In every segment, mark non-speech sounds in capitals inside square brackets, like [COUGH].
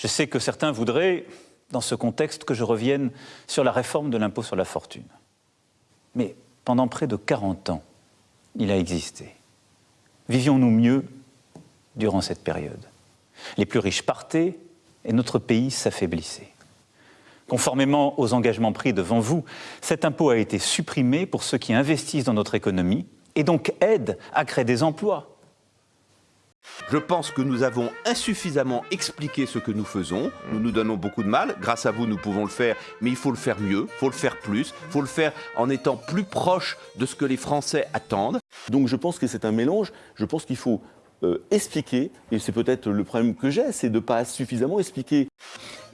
Je sais que certains voudraient, dans ce contexte, que je revienne sur la réforme de l'impôt sur la fortune. Mais pendant près de 40 ans, il a existé. Vivions-nous mieux durant cette période? Les plus riches partaient et notre pays s'affaiblissait. Conformément aux engagements pris devant vous, cet impôt a été supprimé pour ceux qui investissent dans notre économie et donc aident à créer des emplois. Je pense que nous avons insuffisamment expliqué ce que nous faisons. Nous nous donnons beaucoup de mal. Grâce à vous, nous pouvons le faire, mais il faut le faire mieux, il faut le faire plus, il faut le faire en étant plus proche de ce que les Français attendent. Donc je pense que c'est un mélange. Je pense qu'il faut euh, expliquer, et c'est peut-être le problème que j'ai, c'est de ne pas suffisamment expliquer.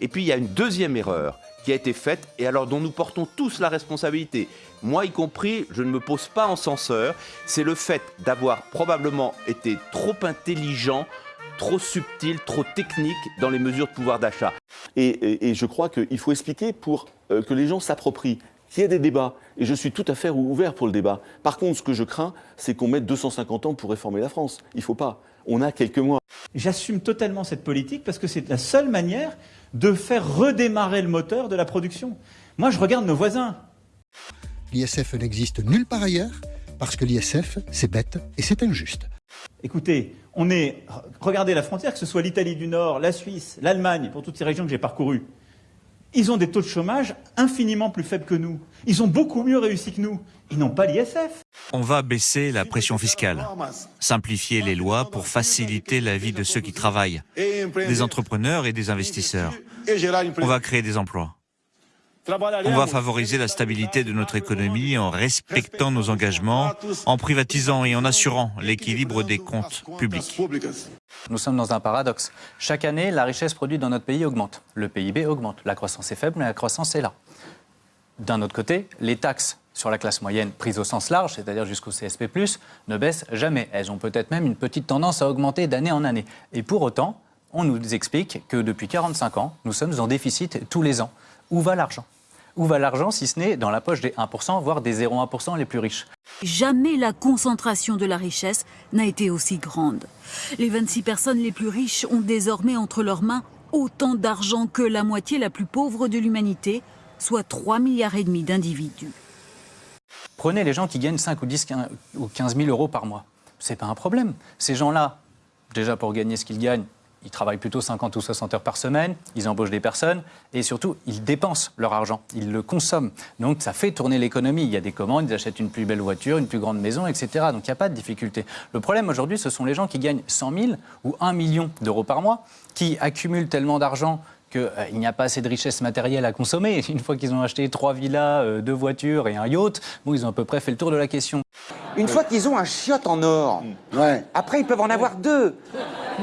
Et puis il y a une deuxième erreur qui a été faite et alors dont nous portons tous la responsabilité. Moi y compris, je ne me pose pas en censeur, c'est le fait d'avoir probablement été trop intelligent, trop subtil, trop technique dans les mesures de pouvoir d'achat. Et, je crois qu'il faut expliquer pour euh, que les gens s'approprient qu'il y ait des débats. Et je suis tout à fait ouvert pour le débat. Par contre, ce que je crains, c'est qu'on mette 250 ans pour réformer la France. Il ne faut pas. On a quelques mois. J'assume totalement cette politique parce que c'est la seule manière de faire redémarrer le moteur de la production. Moi, je regarde nos voisins. L'ISF n'existe nulle part ailleurs parce que l'ISF, c'est bête et c'est injuste. Écoutez, on est. Regardez la frontière, que ce soit l'Italie du Nord, la Suisse, l'Allemagne, pour toutes ces régions que j'ai parcourues ils ont des taux de chômage infiniment plus faibles que nous. Ils ont beaucoup mieux réussi que nous. Ils n'ont pas l'ISF. On va baisser la pression fiscale, simplifier les lois pour faciliter la vie de ceux qui travaillent, des entrepreneurs et des investisseurs. On va créer des emplois. On va favoriser la stabilité de notre économie en respectant nos engagements, en privatisant et en assurant l'équilibre des comptes publics. Nous sommes dans un paradoxe. Chaque année, la richesse produite dans notre pays augmente. Le PIB augmente. La croissance est faible, mais la croissance est là. D'un autre côté, les taxes sur la classe moyenne prises au sens large, c'est-à-dire jusqu'au CSP+, ne baissent jamais. Elles ont peut-être même une petite tendance à augmenter d'année en année. Et pour autant, on nous explique que depuis 45 ans, nous sommes en déficit tous les ans. Où va l'argent? Où va l'argent si ce n'est dans la poche des 1%, voire des 0,1% les plus riches? Jamais la concentration de la richesse n'a été aussi grande. Les 26 personnes les plus riches ont désormais entre leurs mains autant d'argent que la moitié la plus pauvre de l'humanité, soit 3 milliards et demi d'individus. Prenez les gens qui gagnent 5 ou 10 ou 15 000 euros par mois. C'est pas un problème. Ces gens-là, déjà pour gagner ce qu'ils gagnent, ils travaillent plutôt 50 ou 60 heures par semaine, ils embauchent des personnes et surtout, ils dépensent leur argent, ils le consomment. Donc ça fait tourner l'économie. Il y a des commandes, ils achètent une plus belle voiture, une plus grande maison, etc. Donc il n'y a pas de difficulté. Le problème aujourd'hui, ce sont les gens qui gagnent 100 000 ou 1 million d'euros par mois, qui accumulent tellement d'argent qu'il euh, n'y a pas assez de richesse matérielle à consommer. [LAUGHS] Une fois qu'ils ont acheté trois villas, euh, deux voitures et un yacht, bon, ils ont à peu près fait le tour de la question. Une fois qu'ils ont un chiotte en or, ouais. après ils peuvent en avoir deux.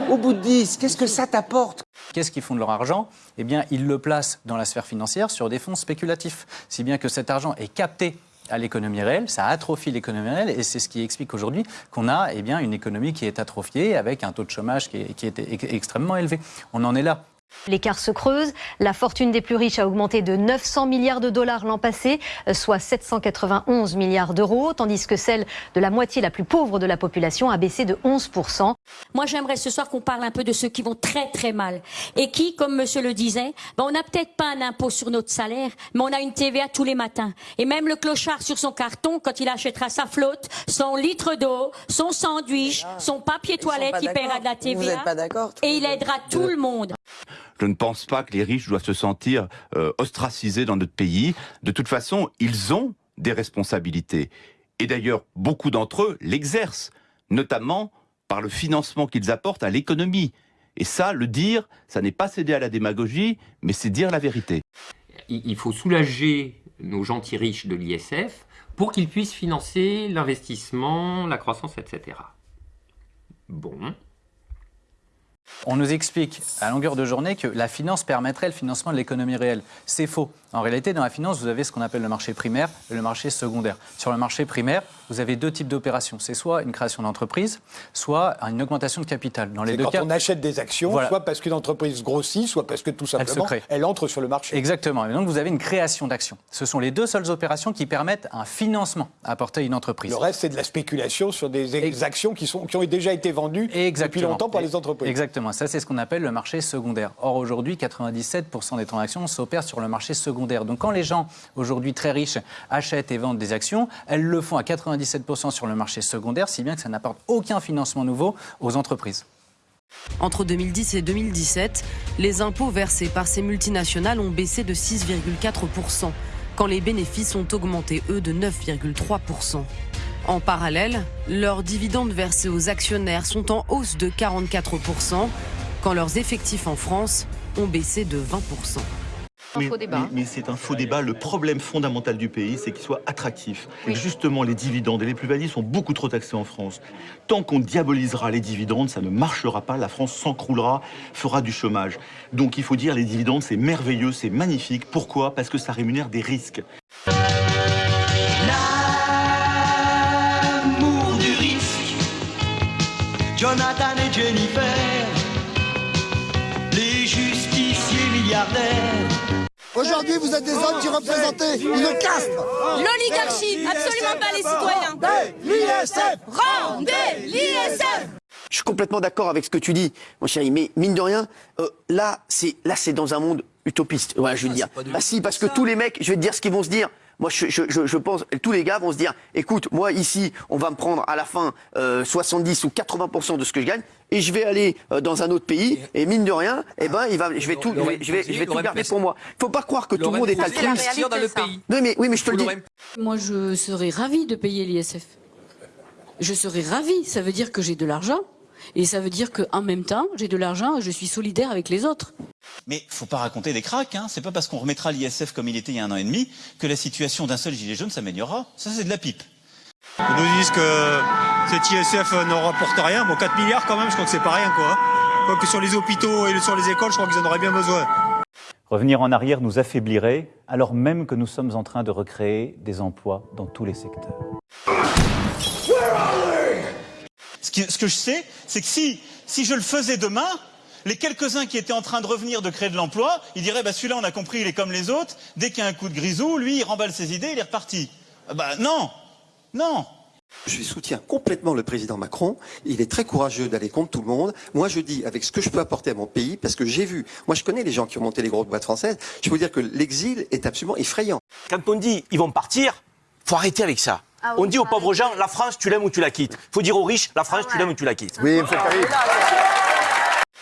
Au bout de 10, qu'est-ce que ça t'apporte Qu'est-ce qu'ils font de leur argent? Eh bien, ils le placent dans la sphère financière sur des fonds spéculatifs. Si bien que cet argent est capté à l'économie réelle, ça atrophie l'économie réelle et c'est ce qui explique aujourd'hui qu'on a eh bien, une économie qui est atrophiée avec un taux de chômage qui est, qui est extrêmement élevé. On en est là. L'écart se creuse. La fortune des plus riches a augmenté de 900 milliards de dollars l'an passé, soit 791 milliards d'euros, tandis que celle de la moitié la plus pauvre de la population a baissé de 11%. Moi, j'aimerais ce soir qu'on parle un peu de ceux qui vont très très mal et qui, comme monsieur le disait, ben, on n'a peut-être pas un impôt sur notre salaire, mais on a une TVA tous les matins. Et même le clochard sur son carton, quand il achètera sa flotte, son litre d'eau, son sandwich, son papier toilette, il paiera de la TVA. et il aidera tout le monde. Je ne pense pas que les riches doivent se sentir euh, ostracisés dans notre pays. De toute façon, ils ont des responsabilités. Et d'ailleurs, beaucoup d'entre eux l'exercent, notamment par le financement qu'ils apportent à l'économie. Et ça, le dire, ça n'est pas céder à la démagogie, mais c'est dire la vérité. Il faut soulager nos gentils riches de l'ISF pour qu'ils puissent financer l'investissement, la croissance, etc. Bon, on nous explique à longueur de journée que la finance permettrait le financement de l'économie réelle. C'est faux. En réalité, dans la finance, vous avez ce qu'on appelle le marché primaire et le marché secondaire. Sur le marché primaire, vous avez deux types d'opérations. C'est soit une création d'entreprise, soit une augmentation de capital. Dans les deux quand on achète des actions, soit parce qu'une entreprise grossit, soit parce que tout simplement elle, entre sur le marché. Exactement. Et donc vous avez une création d'actions. Ce sont les deux seules opérations qui permettent un financement apporté à une entreprise. Le reste, c'est de la spéculation sur des actions qui, sont, qui ont déjà été vendues depuis longtemps par les entreprises. Exactement. Ça, c'est ce qu'on appelle le marché secondaire. Or, aujourd'hui, 97% des transactions s'opèrent sur le marché secondaire. Donc, quand les gens, aujourd'hui très riches, achètent et vendent des actions, elles le font à 97% sur le marché secondaire, si bien que ça n'apporte aucun financement nouveau aux entreprises. Entre 2010 et 2017, les impôts versés par ces multinationales ont baissé de 6,4%, quand les bénéfices ont augmenté, eux, de 9,3%. En parallèle, leurs dividendes versés aux actionnaires sont en hausse de 44%, quand leurs effectifs en France ont baissé de 20%. Mais, mais, c'est un faux débat. Le problème fondamental du pays, c'est qu'il soit attractif. Et justement, les dividendes et les plus-values sont beaucoup trop taxés en France. Tant qu'on diabolisera les dividendes, ça ne marchera pas. La France s'encroulera, fera du chômage. Donc il faut dire, les dividendes, c'est merveilleux, c'est magnifique. Pourquoi? Parce que ça rémunère des risques. L'amour du risque. Jonathan Aujourd'hui, vous êtes des hommes qui représentez une caste. L'oligarchie, absolument pas les citoyens. Rendez l'ISF Rendez l'ISF Je suis complètement d'accord avec ce que tu dis, mon chéri, mais mine de rien, euh, là, c'est là, c'est dans un monde utopiste. Ouais, je veux dire. Bah si, parce que tous les mecs, je vais te dire ce qu'ils vont se dire. Moi, je, je, je, pense, tous les gars vont se dire, écoute, moi ici, on va me prendre à la fin euh, 70 ou 80% de ce que je gagne, et je vais aller euh, dans un autre pays, et mine de rien, eh ben, il va, je vais tout, je vais, je vais, je vais tout garder pour moi. Faut pas croire que tout le monde est altruiste. dans le pays. Non, mais oui, mais je te le dis. Moi, je serais ravie de payer l'ISF. Je serais ravie. Ça veut dire que j'ai de l'argent. Et ça veut dire qu'en même temps, j'ai de l'argent et je suis solidaire avec les autres. Mais faut pas raconter des cracks, hein. c'est pas parce qu'on remettra l'ISF comme il était il y a un an et demi que la situation d'un seul gilet jaune s'améliorera. Ça c'est de la pipe. Ils nous disent que cet ISF ne rapporte rien. Bon, 4 milliards quand même, je crois que c'est pas rien quoi. Quoique sur les hôpitaux et sur les écoles, je crois qu'ils en auraient bien besoin. Revenir en arrière nous affaiblirait, alors même que nous sommes en train de recréer des emplois dans tous les secteurs. Ce, qui, ce que je sais, c'est que si, si je le faisais demain, les quelques-uns qui étaient en train de revenir de créer de l'emploi, ils diraient bah, celui-là on a compris, il est comme les autres, dès qu'il y a un coup de grisou, lui il remballe ses idées, il est reparti. Bah non, non. Je soutiens complètement le président Macron. Il est très courageux d'aller contre tout le monde. Moi, je dis avec ce que je peux apporter à mon pays, parce que j'ai vu, moi je connais les gens qui ont monté les grosses boîtes françaises, je peux vous dire que l'exil est absolument effrayant. Quand on dit ils vont partir, faut arrêter avec ça. Ah oui, on dit aux pauvres gens, la France, tu l'aimes ou tu la quittes. faut dire aux riches, la France, tu l'aimes ou tu la quittes. Oui, fait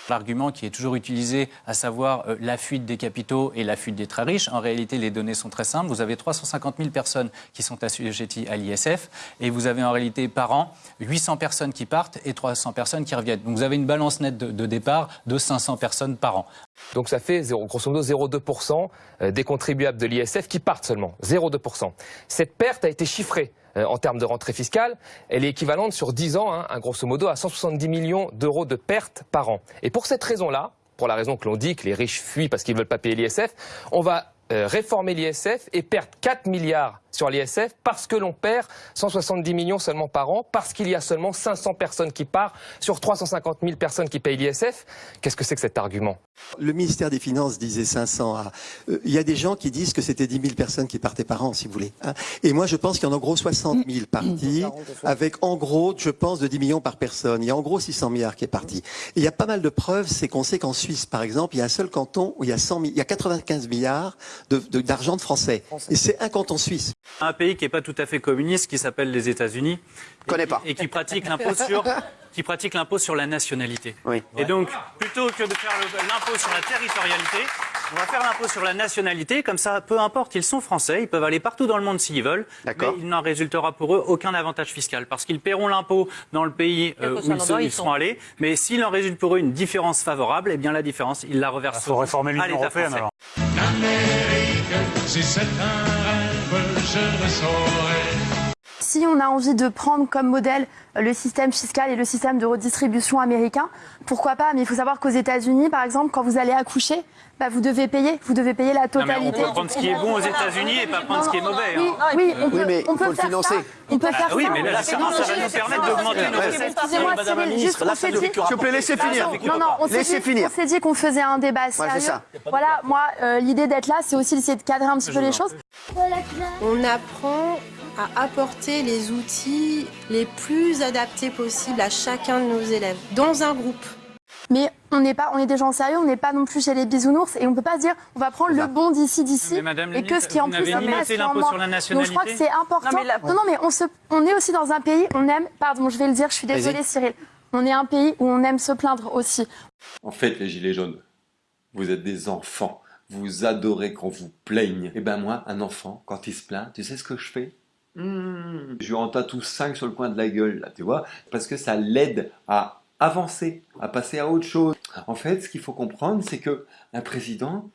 L'argument qui est toujours utilisé, à savoir euh, la fuite des capitaux et la fuite des très riches, en réalité, les données sont très simples. Vous avez 350 000 personnes qui sont assujetties à l'ISF et vous avez en réalité par an 800 personnes qui partent et 300 personnes qui reviennent. Donc vous avez une balance nette de, de départ de 500 personnes par an. Donc ça fait grosso modo 0,2% euh, des contribuables de l'ISF qui partent seulement. 0,2%. Cette perte a été chiffrée en termes de rentrée fiscale. Elle est équivalente sur 10 ans, hein, grosso modo, à 170 millions d'euros de pertes par an. Et pour cette raison-là, pour la raison que l'on dit que les riches fuient parce qu'ils ne veulent pas payer l'ISF, on va euh, réformer l'ISF et perdre 4 milliards sur l'ISF parce que l'on perd 170 millions seulement par an, parce qu'il y a seulement 500 personnes qui partent sur 350 000 personnes qui payent l'ISF. Qu'est-ce que c'est que cet argument? Le ministère des Finances disait 500 à... euh, Il y a des gens qui disent que c'était 10 000 personnes qui partaient par an, si vous voulez. hein. Et moi, je pense qu'il y en a en gros 60 000 partis, avec en gros, je pense, de 10 millions par personne. Il y a en gros 600 milliards qui est parti. Et il y a pas mal de preuves, c'est qu'on sait qu'en Suisse, par exemple, il y a un seul canton où il y a, 100 mi- il y a 95 milliards de- de- d'argent de, Français. Et c'est un canton suisse. Un pays qui n'est pas tout à fait communiste, qui s'appelle les États-Unis, et, qui- et qui pratique l'impôt sur qui pratique l'impôt sur la nationalité. Et donc, plutôt que de faire l'impôt sur la territorialité, on va faire l'impôt sur la nationalité. Comme ça, peu importe, ils sont français, ils peuvent aller partout dans le monde s'ils veulent, mais il n'en résultera pour eux aucun avantage fiscal parce qu'ils paieront l'impôt dans le pays euh, où ils, ils seront sont. allés. Mais s'il en résulte pour eux une différence favorable, eh bien la différence, ils la reversent. faut réformer l'Union européenne, alors. Si c'est un rêve, je le saurais. Si on a envie de prendre comme modèle euh, le système fiscal et le système de redistribution américain, pourquoi pas? Mais il faut savoir qu'aux États-Unis, par exemple, quand vous allez accoucher, bah, vous devez payer, vous devez payer la Non, mais totalité. on peut prendre ce qui est bon aux États-unis et pas prendre ce qui est mauvais. Oui, hein. oui, on peut, Oui, mais on peut faut le financer. ça. On peut Ah faire oui, ça. mais la différence, ça va nous permettre d'augmenter nos recettes. Excusez-moi, Cyril, juste là, on ça s'est dit. S'il vous plaît, laissez finir. Non, non, on s'est Laissez dit, finir. on s'est dit qu'on faisait un débat sérieux. ça. Voilà, moi, euh, l'idée d'être là, c'est aussi d'essayer de cadrer un petit peu les choses. On apprend à apporter les outils les plus adaptés possibles à chacun de nos élèves dans un groupe. Mais on n'est pas, on est des gens sérieux, on n'est pas non plus chez les bisounours et on peut pas se dire on va prendre le bon d'ici d'ici et que ce qui en plus est l'impôt sur la nationalité. Donc je crois que c'est important. Non, non, mais on, se, on est aussi dans un pays, on aime, pardon, je vais le dire, je suis désolée Cyril, on est un pays où on aime se plaindre aussi. En fait, les gilets jaunes, vous êtes des enfants. Vous adorez qu'on vous plaigne. Et ben moi, un enfant, quand il se plaint, tu sais ce que je fais? Mmh. Je lui en tatoue 5 sur le coin de la gueule, là, tu vois, parce que ça l'aide à avancer, à passer à autre chose. En fait, ce qu'il faut comprendre, c'est que un président,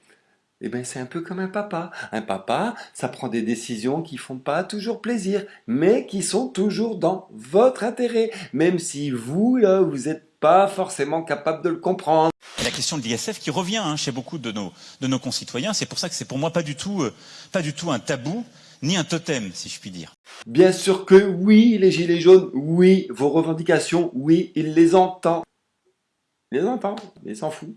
eh ben, c'est un peu comme un papa. Un papa, ça prend des décisions qui font pas toujours plaisir, mais qui sont toujours dans votre intérêt, même si vous, là, vous n'êtes pas forcément capable de le comprendre. La question de l'ISF qui revient hein, chez beaucoup de nos, de nos concitoyens, c'est pour ça que c'est pour moi pas du tout, euh, pas du tout un tabou ni un totem, si je puis dire. Bien sûr que oui, les Gilets jaunes, oui, vos revendications, oui, il les entend. Il les entend, mais il s'en fout.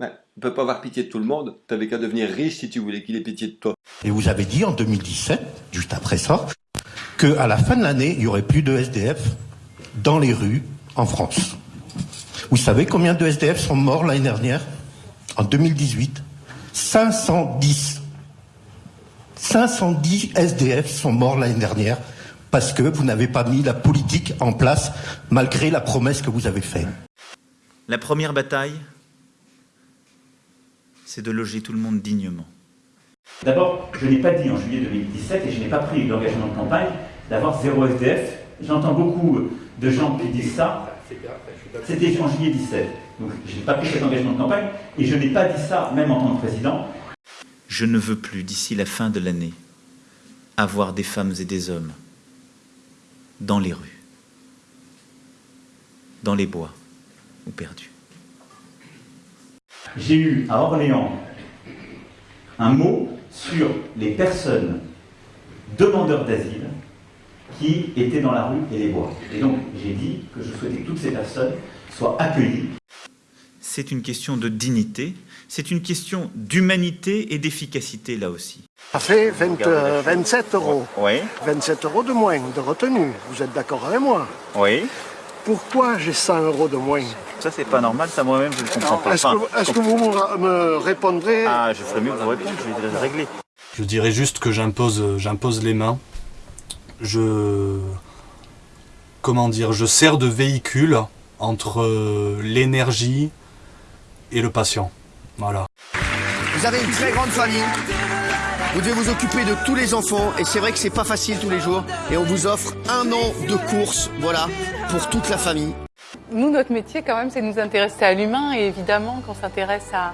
Ouais, ne peut pas avoir pitié de tout le monde, t'avais qu'à devenir riche si tu voulais qu'il ait pitié de toi. Et vous avez dit en 2017, juste après ça, qu'à la fin de l'année, il y aurait plus de SDF dans les rues en France. Vous savez combien de SDF sont morts l'année dernière? En 2018 510 510 SDF sont morts l'année dernière parce que vous n'avez pas mis la politique en place malgré la promesse que vous avez faite. La première bataille, c'est de loger tout le monde dignement. D'abord, je n'ai pas dit en juillet 2017 et je n'ai pas pris l'engagement de campagne d'avoir zéro SDF. J'entends beaucoup de gens qui disent ça. C'était en juillet 2017. Donc je n'ai pas pris cet engagement de campagne et je n'ai pas dit ça même en tant que président. Je ne veux plus, d'ici la fin de l'année, avoir des femmes et des hommes dans les rues, dans les bois ou perdus. J'ai eu à Orléans un mot sur les personnes demandeurs d'asile qui étaient dans la rue et les bois. Et donc j'ai dit que je souhaitais que toutes ces personnes soient accueillies c'est une question de dignité, c'est une question d'humanité et d'efficacité là aussi. Ça fait 27 euh, euros. Oui. 27 euros de moins de retenue. Vous êtes d'accord avec moi? Oui. Pourquoi j'ai 100 euros de moins? Ça, c'est pas normal, ça moi-même, je ne comprends pas. Est-ce que, vous me répondrez? Ah, je ferais mieux que vous répondiez, je vais régler. Je dirais juste que j'impose les mains. Je. Comment dire Je sers de véhicule entre euh, l'énergie, et le patient. Voilà. Vous avez une très grande famille. Vous devez vous occuper de tous les enfants et c'est vrai que c'est pas facile tous les jours. Et on vous offre un an de course, voilà, pour toute la famille. Nous, notre métier quand même, c'est de nous intéresser à l'humain et évidemment qu'on s'intéresse à,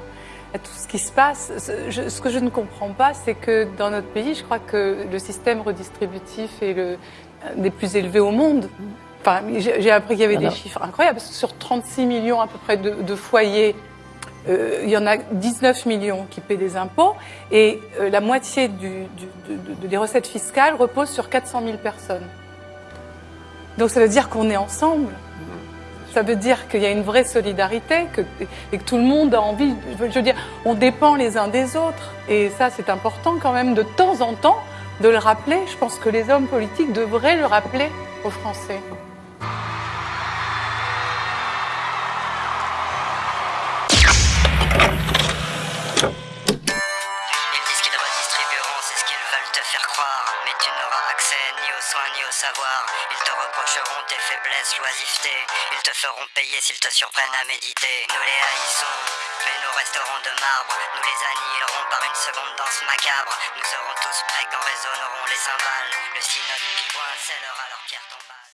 tout ce qui se passe. Ce, que je ne comprends pas, c'est que dans notre pays, je crois que le système redistributif est le, des plus élevés au monde. Enfin, j'ai appris qu'il y avait des chiffres incroyables. Sur 36 millions à peu près de foyers euh, il y en a 19 millions qui paient des impôts et euh, la moitié des recettes fiscales repose sur 400 000 personnes. Donc ça veut dire qu'on est ensemble. Ça veut dire qu'il y a une vraie solidarité et que tout le monde a envie. Je veux dire, on dépend les uns des autres. Et ça, c'est important quand même de temps en temps de le rappeler. Je pense que les hommes politiques devraient le rappeler aux Français. Ils te reprocheront tes faiblesses, l'oisiveté. Ils te feront payer s'ils te surprennent à méditer. Nous les haïssons, mais nous resterons de marbre. Nous les annihilerons par une seconde danse macabre. Nous serons tous prêts quand résonneront les cymbales. Le synode pivoine scellera leur pierre tombale.